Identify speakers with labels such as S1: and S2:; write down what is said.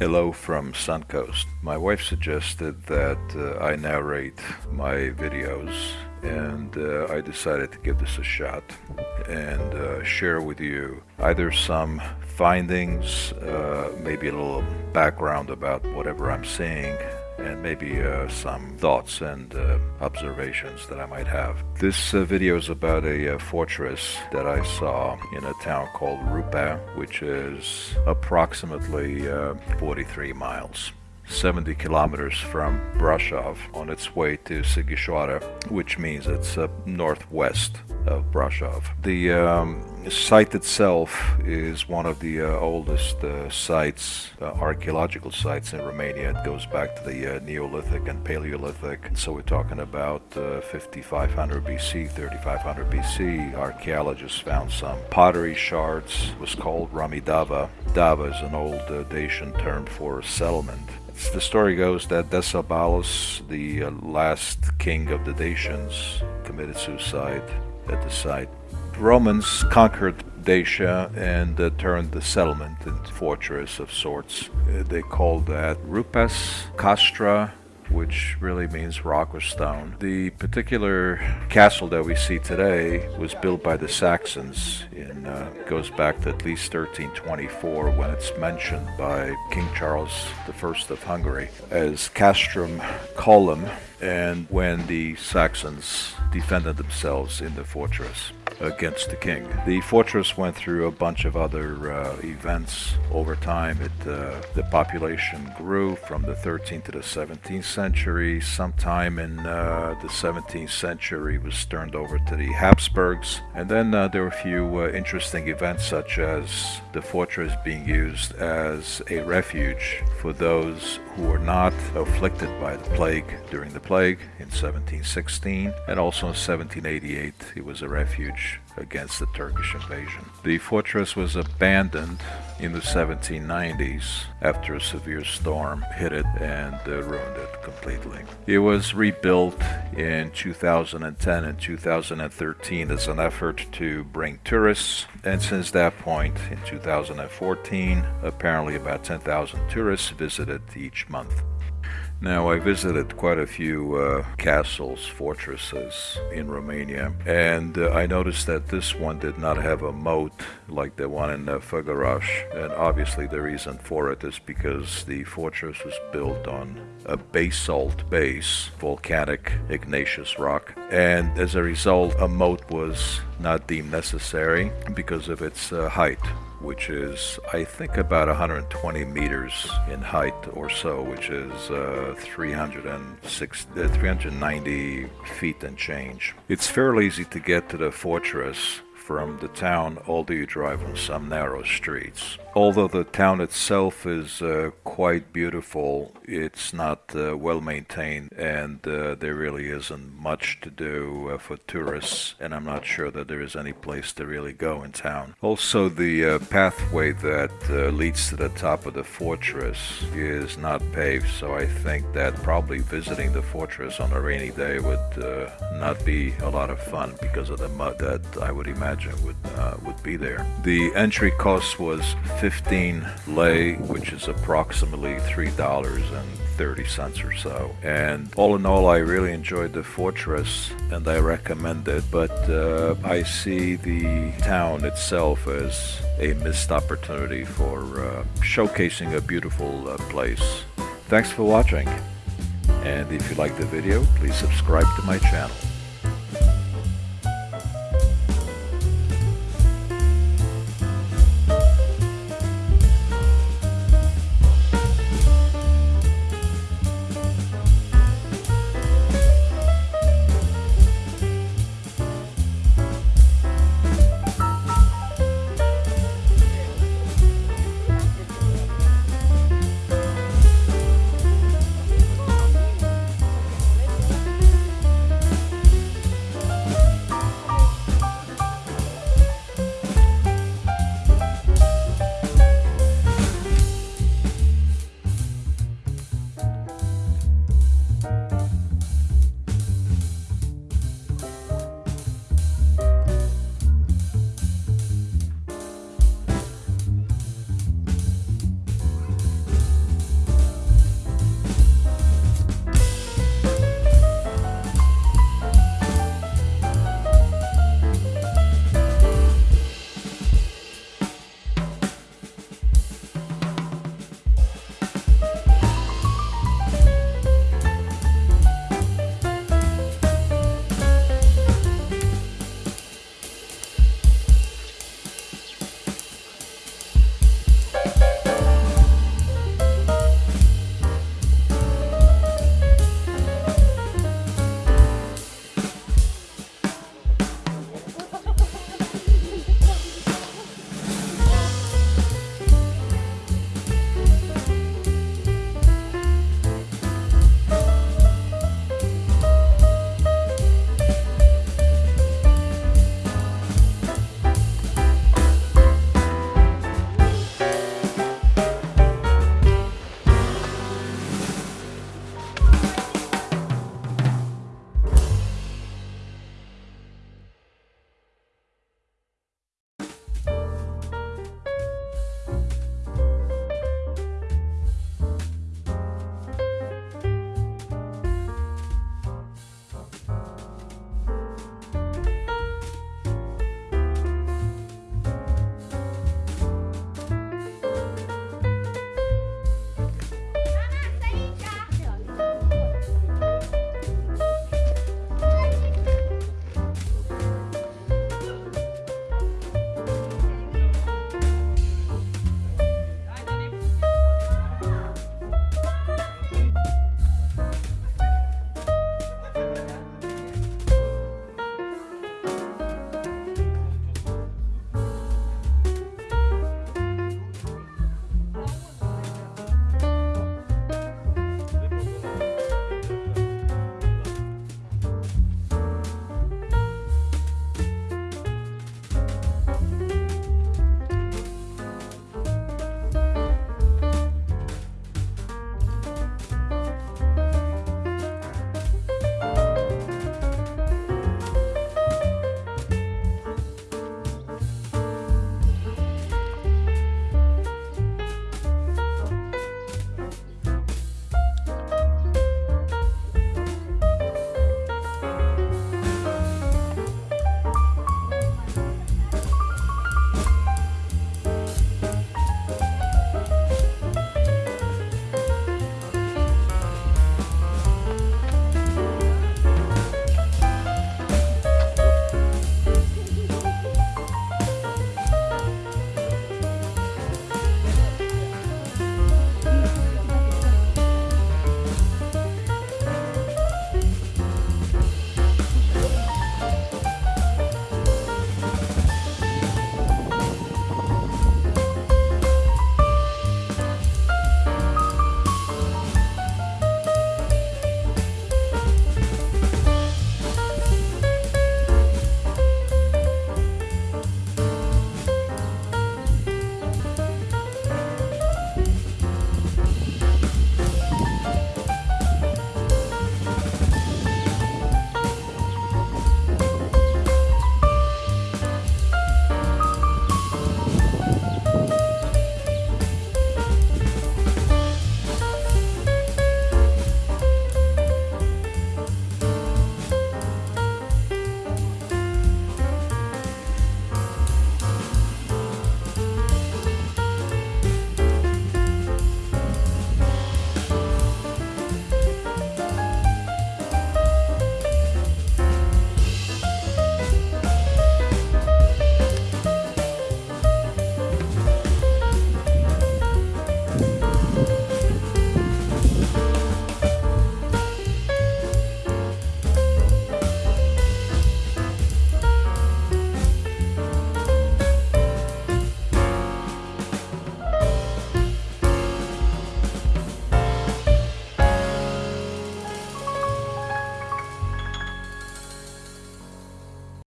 S1: Hello from Suncoast. My wife suggested that uh, I narrate my videos and uh, I decided to give this a shot and uh, share with you either some findings, uh, maybe a little background about whatever I'm seeing and maybe uh, some thoughts and uh, observations that I might have. This uh, video is about a uh, fortress that I saw in a town called Rupea, which is approximately uh, 43 miles. 70 kilometers from Brasov on its way to Sighișoara, which means it's uh, northwest of Brasov. The um, site itself is one of the uh, oldest uh, sites, uh, archaeological sites in Romania. It goes back to the uh, Neolithic and Paleolithic. So we're talking about uh, 5500 BC, 3500 BC. Archaeologists found some pottery shards. It was called Ramidava. Dava is an old Dacian term for settlement. The story goes that Decebalus, the uh, last king of the Dacians, committed suicide at the site. Romans conquered Dacia and uh, turned the settlement into fortress of sorts. Uh, they called that Rupas, Castra, which really means rock or stone. The particular castle that we see today was built by the Saxons and uh, goes back to at least 1324 when it's mentioned by King Charles I of Hungary as Castrum Colum and when the Saxons defended themselves in the fortress against the king. The fortress went through a bunch of other uh, events over time. It, uh, the population grew from the 13th to the 17th century. Sometime in uh, the 17th century was turned over to the Habsburgs. And then uh, there were a few uh, interesting events such as the fortress being used as a refuge for those who were not afflicted by the plague during the plague in 1716 and also in 1788 it was a refuge against the Turkish invasion. The fortress was abandoned in the 1790s after a severe storm hit it and uh, ruined it completely. It was rebuilt in 2010 and 2013 as an effort to bring tourists and since that point in 2014 apparently about 10,000 tourists visited each month. Now, I visited quite a few uh, castles, fortresses in Romania, and uh, I noticed that this one did not have a moat like the one in uh, Făgăraș. And obviously, the reason for it is because the fortress was built on a basalt base, volcanic igneous rock, and as a result, a moat was not deemed necessary because of its uh, height which is I think about 120 meters in height or so, which is uh, 306, uh, 390 feet and change. It's fairly easy to get to the fortress from the town, although you drive on some narrow streets. Although the town itself is uh, quite beautiful, it's not uh, well maintained and uh, there really isn't much to do uh, for tourists and I'm not sure that there is any place to really go in town. Also the uh, pathway that uh, leads to the top of the fortress is not paved so I think that probably visiting the fortress on a rainy day would not be a lot of fun because of the mud that I would imagine would, would be there. The entry cost was 15 lei, which is approximately $3.30 or so. And all in all, I really enjoyed the fortress and I recommend it, but uh, I see the town itself as a missed opportunity for uh, showcasing a beautiful uh, place. Thanks for watching. And if you like the video, please subscribe to my channel.